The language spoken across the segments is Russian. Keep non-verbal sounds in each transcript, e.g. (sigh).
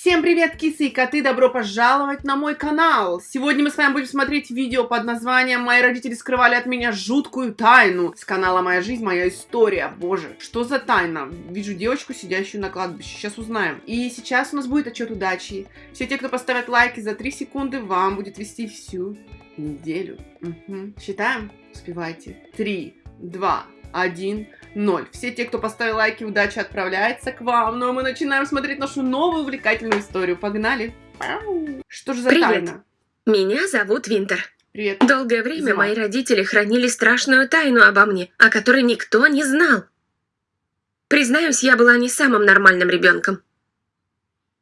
Всем привет, кисы и коты! Добро пожаловать на мой канал! Сегодня мы с вами будем смотреть видео под названием «Мои родители скрывали от меня жуткую тайну» с канала «Моя жизнь, моя история». Боже, что за тайна? Вижу девочку, сидящую на кладбище. Сейчас узнаем. И сейчас у нас будет отчет удачи. Все те, кто поставят лайки за 3 секунды, вам будет вести всю неделю. Угу. Считаем? Успевайте. 3, 2, 1, 0. Все те, кто поставил лайки, удача отправляется к вам. Ну а мы начинаем смотреть нашу новую увлекательную историю. Погнали! Что же за Привет. тайна? Меня зовут Винтер. Привет. Долгое время Зима. мои родители хранили страшную тайну обо мне, о которой никто не знал. Признаюсь, я была не самым нормальным ребенком.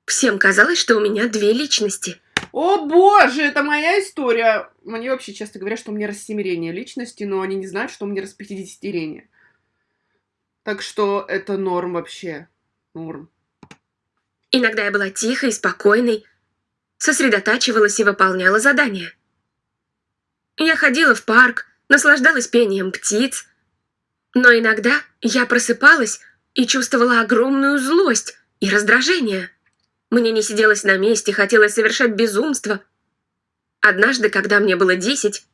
Всем казалось, что у меня две личности. О боже, это моя история. Мне вообще часто говорят, что у меня рассемерение личности, но они не знают, что у меня распятидесятерение. Так что это норм вообще. Норм. Иногда я была тихой, спокойной, сосредотачивалась и выполняла задания. Я ходила в парк, наслаждалась пением птиц. Но иногда я просыпалась и чувствовала огромную злость и раздражение. Мне не сиделось на месте, хотелось совершать безумство. Однажды, когда мне было десять,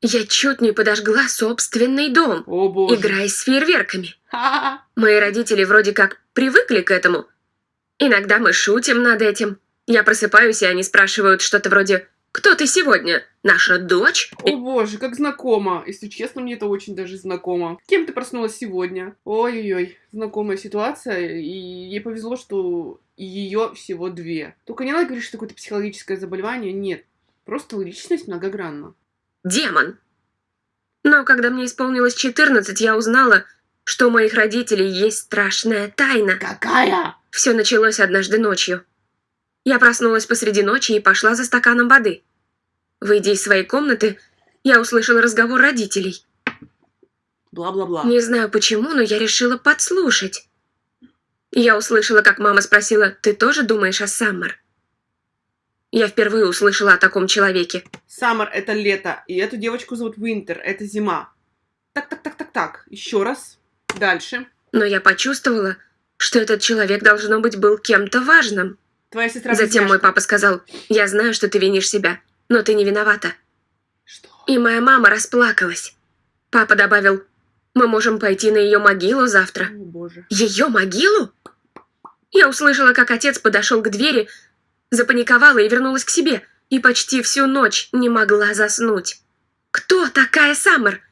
я чуть не подожгла собственный дом, О играясь с фейерверками. Мои родители вроде как привыкли к этому. Иногда мы шутим над этим. Я просыпаюсь, и они спрашивают что-то вроде «Кто ты сегодня? Наша дочь?» О боже, как знакомо. Если честно, мне это очень даже знакомо. Кем ты проснулась сегодня? Ой-ой-ой, знакомая ситуация. И ей повезло, что ее всего две. Только не надо говорить, что какое-то психологическое заболевание. Нет. Просто личность многогранна. Демон. Но когда мне исполнилось 14, я узнала, что у моих родителей есть страшная тайна. Какая? Все началось однажды ночью. Я проснулась посреди ночи и пошла за стаканом воды. Выйдя из своей комнаты, я услышала разговор родителей. Бла-бла-бла. Не знаю почему, но я решила подслушать. Я услышала, как мама спросила, «Ты тоже думаешь о Саммер?» Я впервые услышала о таком человеке. Саммер — это лето, и эту девочку зовут Винтер, это зима. Так-так-так-так-так, еще раз. Дальше. Но я почувствовала, что этот человек, должно быть, был кем-то важным. Твоя сестра Затем мой папа сказал, «Я знаю, что ты винишь себя, но ты не виновата». Что? И моя мама расплакалась. Папа добавил, «Мы можем пойти на ее могилу завтра». О боже. Ее могилу? Я услышала, как отец подошел к двери, запаниковала и вернулась к себе, и почти всю ночь не могла заснуть. Кто такая Саммер?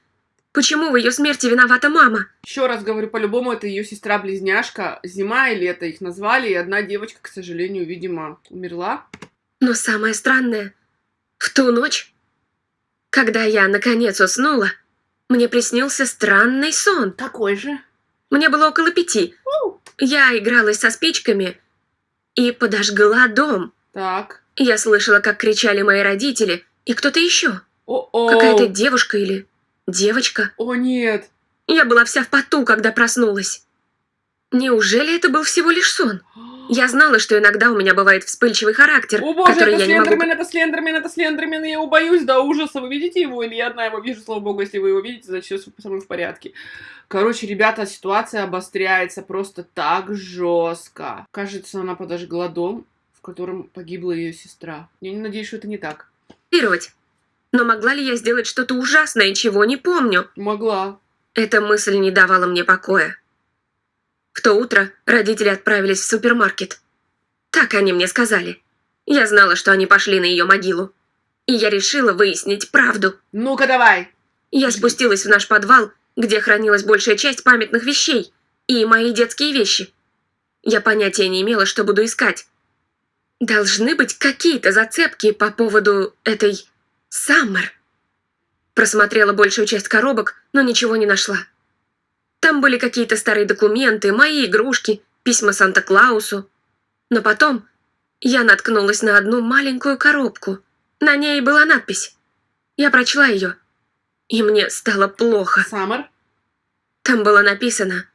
Почему в ее смерти виновата мама? Еще раз говорю, по-любому это ее сестра-близняшка. Зима и лето их назвали, и одна девочка, к сожалению, видимо, умерла. Но самое странное, в ту ночь, когда я наконец уснула, мне приснился странный сон. Какой же? Мне было около пяти. Я игралась со спичками и подожгла дом. Так. Я слышала, как кричали мои родители и кто-то еще. Какая-то девушка или девочка. О, нет. Я была вся в поту, когда проснулась. Неужели это был всего лишь сон? (gasps) Я знала, что иногда у меня бывает вспыльчивый характер, О боже, который это я не могу... Слендермен, это Слендермен, это Слендермен, я его боюсь до ужаса. Вы видите его или я одна его вижу? Слава богу, если вы его видите, значит все со мной в порядке. Короче, ребята, ситуация обостряется просто так жестко. Кажется, она подожгла дом, в котором погибла ее сестра. Я не надеюсь, что это не так. контролировать. Но могла ли я сделать что-то ужасное, чего не помню? Могла. Эта мысль не давала мне покоя. В то утро родители отправились в супермаркет. Так они мне сказали. Я знала, что они пошли на ее могилу. И я решила выяснить правду. Ну-ка давай. Я спустилась в наш подвал, где хранилась большая часть памятных вещей и мои детские вещи. Я понятия не имела, что буду искать. Должны быть какие-то зацепки по поводу этой Саммер. Просмотрела большую часть коробок, но ничего не нашла. Там были какие-то старые документы, мои игрушки, письма Санта-Клаусу. Но потом я наткнулась на одну маленькую коробку. На ней была надпись. Я прочла ее. И мне стало плохо. Саммер. Там было написано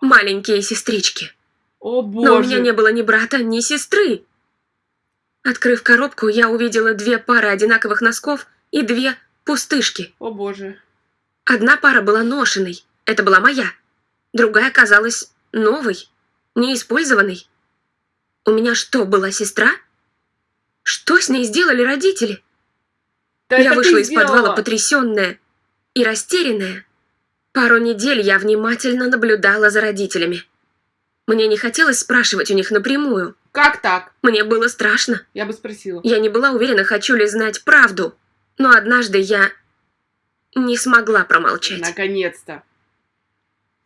«Маленькие сестрички». О боже. Но у меня не было ни брата, ни сестры. Открыв коробку, я увидела две пары одинаковых носков и две пустышки. О боже. Одна пара была ношеной, это была моя. Другая казалась новой, неиспользованной. У меня что, была сестра? Что с ней сделали родители? Да я вышла из подвала сделала. потрясенная и растерянная. Пару недель я внимательно наблюдала за родителями. Мне не хотелось спрашивать у них напрямую. Как так? Мне было страшно. Я бы спросила. Я не была уверена, хочу ли знать правду. Но однажды я не смогла промолчать. Наконец-то.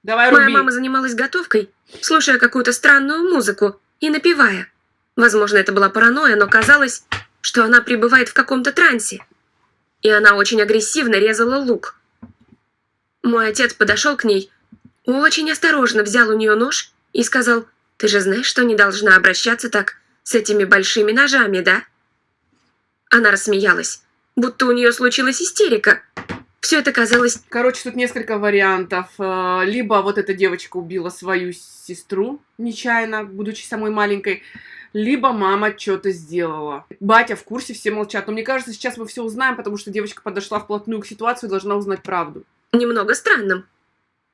Давай Моя руби. мама занималась готовкой, слушая какую-то странную музыку и напевая. Возможно, это была паранойя, но казалось, что она пребывает в каком-то трансе. И она очень агрессивно резала лук. Мой отец подошел к ней, очень осторожно взял у нее нож и сказал, «Ты же знаешь, что не должна обращаться так с этими большими ножами, да?» Она рассмеялась, будто у нее случилась истерика. Все это казалось Короче, тут несколько вариантов. Э, Либо вот эта девочка убила свою сестру нечаянно, будучи самой маленькой, либо мама что-то сделала. Батя в курсе, все молчат. Но мне кажется, сейчас мы все узнаем, потому что девочка подошла вплотную к ситуации и должна узнать правду. немного странным.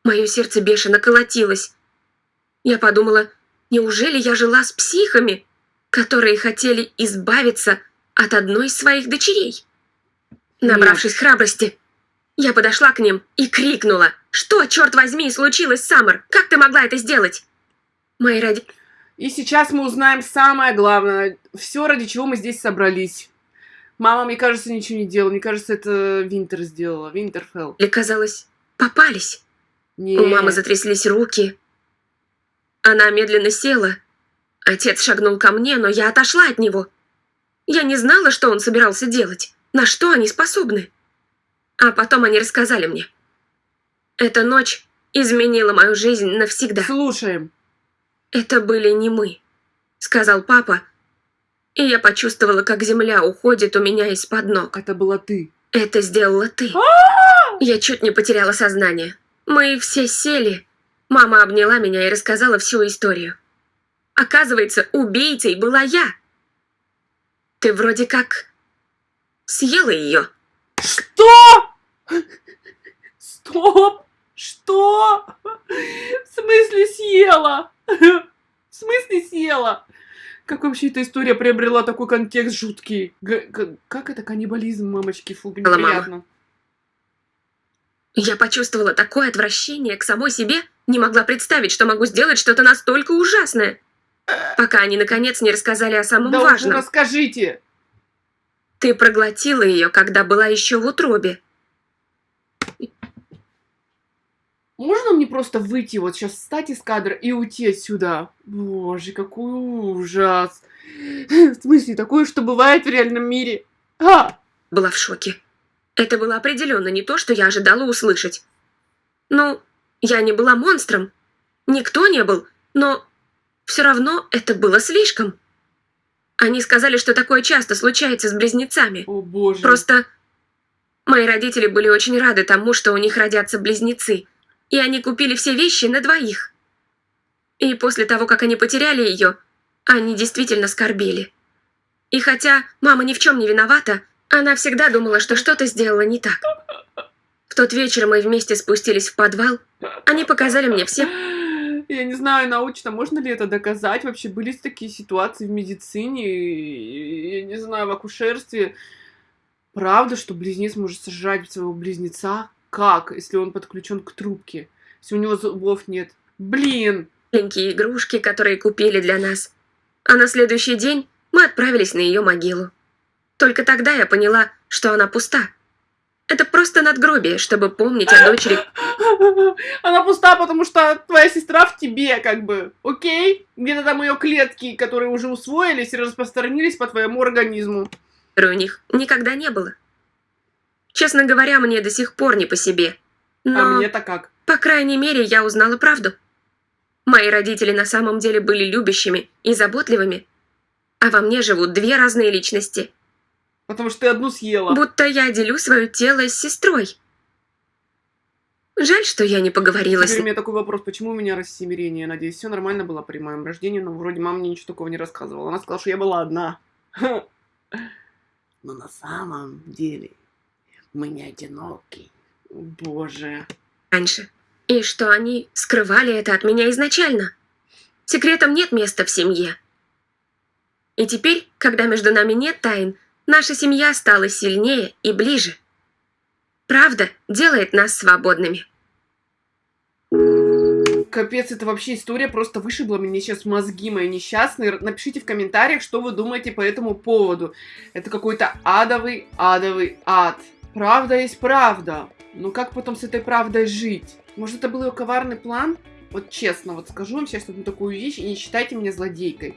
Мое сердце бешено колотилось. Я подумала, неужели я жила с психами, которые хотели избавиться от одной из своих дочерей? Набравшись храбрости, я подошла к ним и крикнула, что, черт возьми, случилось, Саммер? Как ты могла это сделать? Мои роди... И сейчас мы узнаем самое главное. Все, ради чего мы здесь собрались. Мама, мне кажется, ничего не делала. Мне кажется, это Винтер сделала. Винтерфелл. казалось, попались. Не. У мамы затряслись руки. Она медленно села. Отец шагнул ко мне, но я отошла от него. Я не знала, что он собирался делать, на что они способны. А потом они рассказали мне. Эта ночь изменила мою жизнь навсегда. Слушаем. Это были не мы, сказал папа, и я почувствовала, как земля уходит у меня из-под ног. Это была ты. Это сделала ты. Я чуть не потеряла сознание. Мы все сели. Мама обняла меня и рассказала всю историю. Оказывается, убийцей была я. Ты вроде как съела ее. Что? Стоп! Что? В смысле съела? В смысле съела? Как вообще эта история приобрела такой контекст жуткий? Г- как это каннибализм, мамочки? Фу, Мама. неприятно. Я почувствовала такое отвращение к самой себе, не могла представить, что могу сделать что-то настолько ужасное. Пока они наконец не рассказали о самом Да важном. расскажите. Ты проглотила ее, когда была еще в утробе. Можно мне просто выйти вот сейчас, встать из кадра и уйти отсюда? Боже, какой ужас. В смысле, такое, что бывает в реальном мире? А! была в шоке. Это было определенно не то, что я ожидала услышать. Ну, я не была монстром. Никто не был, но все равно это было слишком. Они сказали, что такое часто случается с близнецами. О боже. Просто мои родители были очень рады тому, что у них родятся близнецы, и они купили все вещи на двоих. И после того, как они потеряли ее, они действительно скорбели. И хотя мама ни в чем не виновата, она всегда думала, что что-то сделала не так. В тот вечер мы вместе спустились в подвал. Они показали мне все (gasps) Я не знаю, научно, можно ли это доказать? Вообще были такие ситуации в медицине, я не знаю, в акушерстве. Правда, что близнец может сожрать своего близнеца? Как, если он подключен к трубке? Если у него зубов нет? Блин! маленькие игрушки, которые купили для нас. А на следующий день мы отправились на ее могилу. Только тогда я поняла, что она пуста. Это просто надгробие, чтобы помнить о дочери, (laughs) Она пуста, потому что твоя сестра в тебе, как бы. Окей? Где-то там ее клетки, которые уже усвоились и распространились по твоему организму. у них никогда не было. Честно говоря, мне до сих пор не по себе. А Но, мне-то как? по крайней мере, я узнала правду. Мои родители на самом деле были любящими и заботливыми, а во мне живут две разные личности. Потому что ты одну съела. Будто я делю свое тело с сестрой. Жаль, что я не поговорила с Теперь у ней. меня такой вопрос, почему у меня рассемирение? Надеюсь, все нормально было при моем рождении, но вроде мама мне ничего такого не рассказывала. Она сказала, что я была одна. (laughs) Но на самом деле мы не одиноки. Боже. раньше. И что они скрывали это от меня изначально. Секретам нет места в семье. И теперь, когда между нами нет тайн, наша семья стала сильнее и ближе. Правда делает нас свободными. Капец, это вообще история просто вышибла мне сейчас мозги мои несчастные. Напишите в комментариях, что вы думаете по этому поводу. Это какой-то адовый, адовый ад. Правда есть правда. Но как потом с этой правдой жить? Может, это был ее коварный план? Вот честно, вот скажу вам сейчас одну такую вещь, и не считайте меня злодейкой.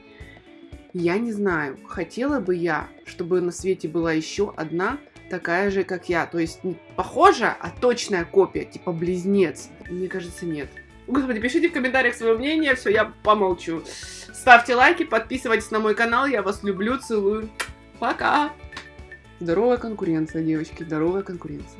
Я не знаю, хотела бы я, чтобы на свете была еще одна такая же, как я. То есть не похожа, а точная копия, типа близнец. Мне кажется, нет. Господи, пишите в комментариях свое мнение, все, я помолчу. Ставьте лайки, подписывайтесь на мой канал, я вас люблю, целую. Пока! Здоровая конкуренция, девочки, здоровая конкуренция.